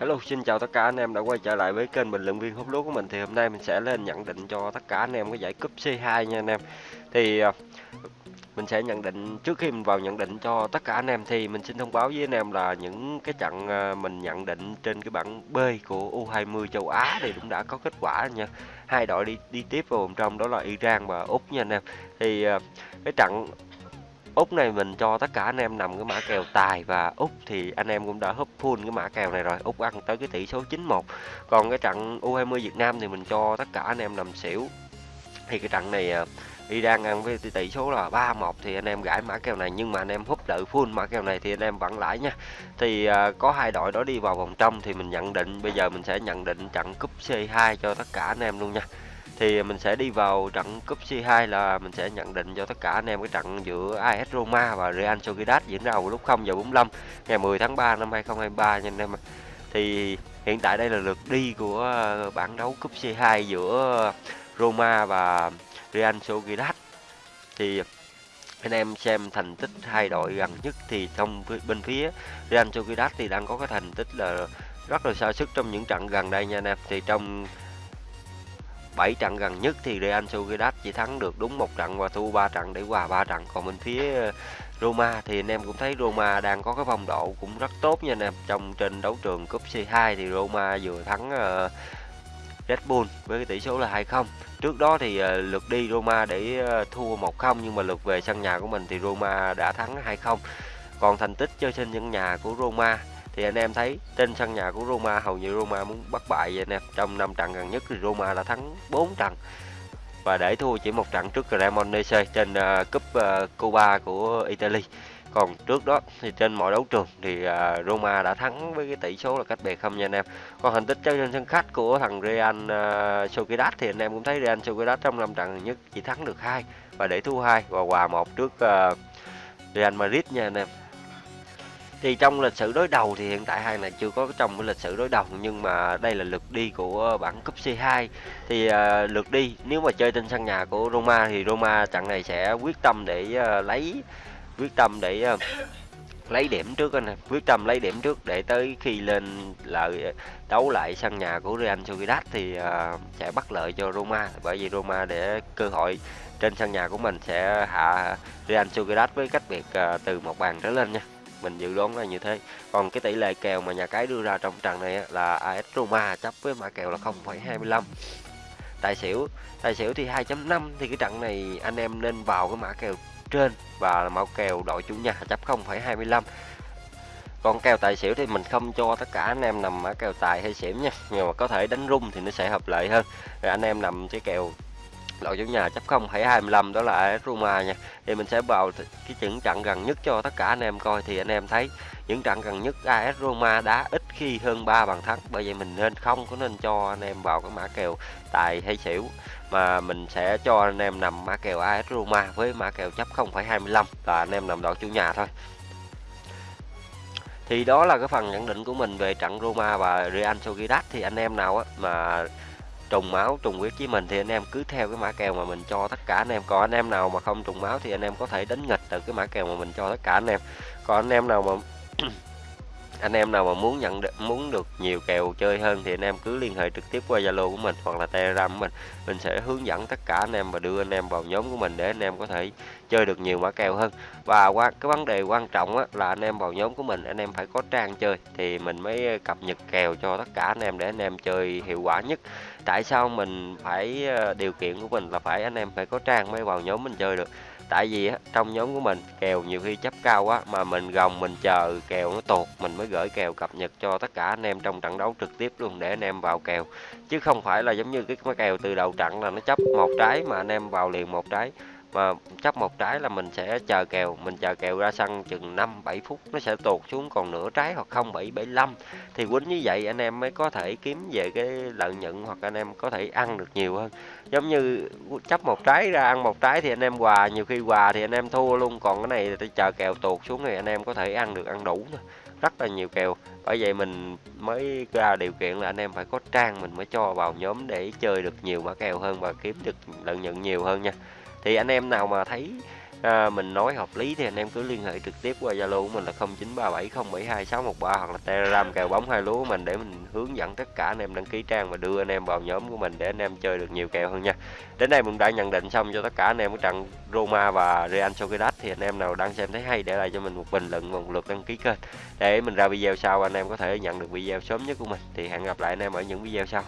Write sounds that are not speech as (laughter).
Hello, xin chào tất cả anh em đã quay trở lại với kênh bình luận viên hút lúa của mình thì hôm nay mình sẽ lên nhận định cho tất cả anh em cái giải cúp C2 nha anh em. Thì à, mình sẽ nhận định trước khi mình vào nhận định cho tất cả anh em thì mình xin thông báo với anh em là những cái trận à, mình nhận định trên cái bảng B của U20 châu Á thì cũng đã có kết quả nha. Hai đội đi đi tiếp vào vòng trong đó là Iran và Úc nha anh em. Thì à, cái trận Úc này mình cho tất cả anh em nằm cái mã kèo tài và Úc thì anh em cũng đã húp full cái mã kèo này rồi. Úc ăn tới cái tỷ số 91 còn cái trận U20 Việt Nam thì mình cho tất cả anh em nằm xỉu. Thì cái trận này à, Iran ăn với tỷ số là 3-1 thì anh em gãi mã kèo này. Nhưng mà anh em húp đợi full mã kèo này thì anh em vẫn lãi nha. Thì à, có hai đội đó đi vào vòng trong thì mình nhận định bây giờ mình sẽ nhận định trận cúp C2 cho tất cả anh em luôn nha thì mình sẽ đi vào trận cúp C2 là mình sẽ nhận định cho tất cả anh em cái trận giữa AS Roma và Real Sociedad diễn ra vào lúc 0 giờ 45 ngày 10 tháng 3 năm 2023 nha anh em. Thì hiện tại đây là lượt đi của ờ, bảng đấu cúp C2 giữa Roma và Real Sociedad. Thì anh em xem thành tích hai đội gần nhất thì trong bên phía Real Sociedad thì đang có cái thành tích là rất là xa sức trong những trận gần đây nha anh em. Thì trong 7 trận gần nhất thì Real Sociedad chỉ thắng được đúng một trận và thua 3 trận để hòa 3 trận. Còn bên phía ờ, Roma thì anh em cũng thấy Roma đang có cái phong độ cũng rất tốt nha anh em trong trên đấu trường cúp C2 thì Roma vừa thắng uh, Red Bull với cái tỷ số là 2-0 trước đó thì uh, lượt đi Roma để uh, thua 1-0 nhưng mà lượt về sân nhà của mình thì Roma đã thắng 2-0 còn thành tích chơi trên sân nhà của Roma thì anh em thấy trên sân nhà của Roma hầu như Roma muốn bắt bại vậy anh em trong năm trận gần nhất thì Roma đã thắng 4 trận. Và để thua chỉ một trận trước Cremonese trên uh, cúp uh, Cuba của Italy. Còn trước đó thì trên mọi đấu trường thì uh, Roma đã thắng với cái tỷ số là cách biệt không nha anh em. Còn thành tích chơi trên sân khách của thằng Real uh, Sociedad thì anh em cũng thấy Real Sociedad trong năm trận gần nhất chỉ thắng được hai và để thua hai. Và hòa một trước uh, Real Madrid nha anh em thì trong lịch sử đối đầu thì hiện tại hai này chưa có trong cái lịch sử đối đầu nhưng mà đây là lượt đi của bảng cúp C2 thì uh, lượt đi nếu mà chơi trên sân nhà của Roma thì Roma trận này sẽ quyết tâm để uh, lấy quyết tâm để uh, lấy điểm trước anh quyết tâm lấy điểm trước để tới khi lên lợi đấu lại sân nhà của Real Sociedad thì uh, sẽ bắt lợi cho Roma. Bởi vì Roma để cơ hội trên sân nhà của mình sẽ hạ Real Sociedad với cách biệt uh, từ một bàn trở lên nha mình dự đoán là như thế. Còn cái tỷ lệ kèo mà nhà cái đưa ra trong trận này là AS Roma chấp với mã kèo là 0,25 tài xỉu tài xỉu thì 2.5 thì cái trận này anh em nên vào cái mã kèo trên và mã kèo đội chủ nhà chấp 0,25 còn kèo tài xỉu thì mình không cho tất cả anh em nằm mã kèo tài hay xỉu nha nhưng mà có thể đánh rung thì nó sẽ hợp lệ hơn. Rồi anh em nằm cái kèo đội chủ nhà chấp 0,25 đó là AS Roma nha. Thì mình sẽ vào cái những trận gần nhất cho tất cả anh em coi. Thì anh em thấy những trận gần nhất AS Roma đá ít khi hơn 3 bàn thắng. Bởi vậy mình nên không có nên cho anh em vào cái mã kèo tài hay xỉu. Mà mình sẽ cho anh em nằm mã kèo AS Roma với mã kèo chấp 0,25 là anh em nằm đội chủ nhà thôi. Thì đó là cái phần nhận định của mình về trận Roma và Real Sociedad. Thì anh em nào á mà trùng máu, trùng huyết với mình thì anh em cứ theo cái mã kèo mà mình cho tất cả anh em. Còn anh em nào mà không trùng máu thì anh em có thể đánh nghịch từ cái mã kèo mà mình cho tất cả anh em. Còn anh em nào mà (clears throat) anh em nào mà muốn nhận được, muốn được nhiều kèo chơi hơn thì anh em cứ liên hệ trực tiếp qua Zalo của mình hoặc là Telegram của mình. Mình sẽ hướng dẫn tất cả anh em và đưa anh em vào nhóm của mình để anh em có thể chơi được nhiều mã kèo hơn. Và qua cái vấn đề quan trọng á, là anh em vào nhóm của mình anh em phải có trang chơi thì mình mới ờ, cập nhật kèo cho tất cả anh em để anh em chơi hiệu quả nhất. Tại sao mình phải ờ, điều kiện của mình là phải anh em phải có trang mới vào nhóm mình chơi được? Tại vì á, trong nhóm của mình kèo nhiều khi chấp cao quá mà mình gồng mình chờ kèo nó tuột mình mới gửi kèo cập nhật cho tất cả anh em trong trận đấu trực tiếp luôn để anh em vào kèo. Chứ không phải là giống như cái kèo từ đầu trận là nó chấp một trái mà anh em vào liền một trái và chấp một trái là mình sẽ chờ kèo mình chờ kèo ra sân chừng 5 7 phút nó sẽ tuột xuống còn nửa trái hoặc 0,775 thì quýnh như vậy anh em mới có thể kiếm về cái lợi nhuận hoặc anh em có thể ăn được nhiều hơn. Giống như chấp một trái ra ăn một trái thì anh em hòa nhiều khi hòa thì anh em thua luôn còn cái này thì chờ kèo tuột xuống thì anh em có thể ăn được ăn đủ rất là nhiều kèo. Bởi vậy mình mới ra điều kiện là anh em phải có trang mình mới cho vào nhóm để chơi được nhiều mã kèo hơn và kiếm được lợi nhuận nhiều hơn nha thì anh em nào mà thấy à, mình nói hợp lý thì anh em cứ liên hệ trực tiếp qua Zalo của mình là 0937072613 hoặc là Telegram kèo bóng hai lúa của mình để mình hướng dẫn tất cả anh em đăng ký trang và đưa anh em vào nhóm của mình để anh em chơi được nhiều kèo hơn nha. Đến đây mình đã nhận định xong cho tất cả anh em của trận Roma và Real Sociedad thì anh em nào đang xem thấy hay để lại cho mình một bình luận và một lượt đăng ký kênh để mình ra video sau anh em có thể nhận được video sớm nhất của mình. Thì hẹn gặp lại anh em ở những video sau.